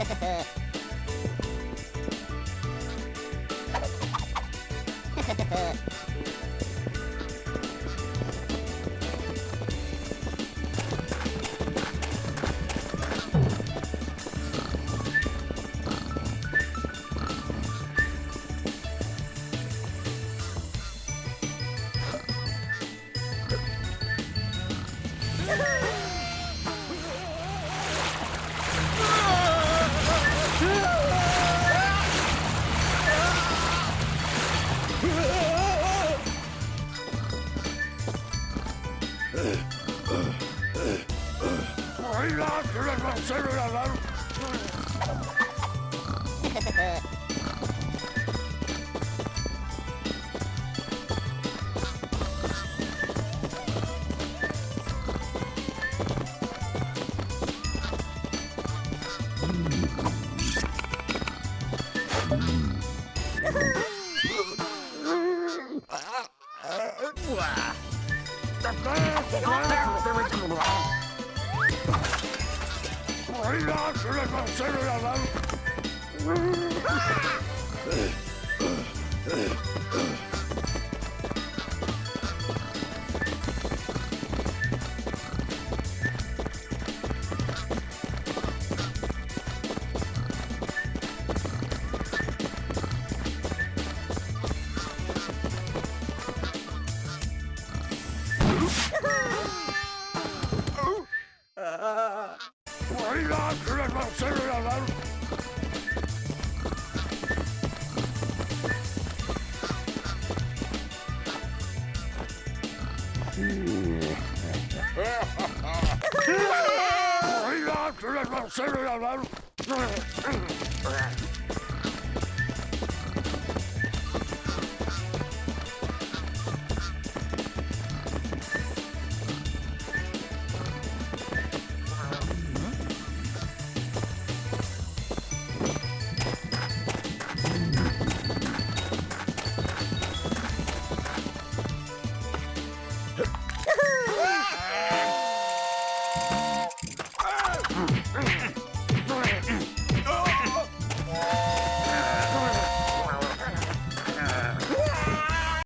Woohoo! Wow. Oh, le cancelo! Sürüyorlar. Sürüyorlar. Sürüyorlar.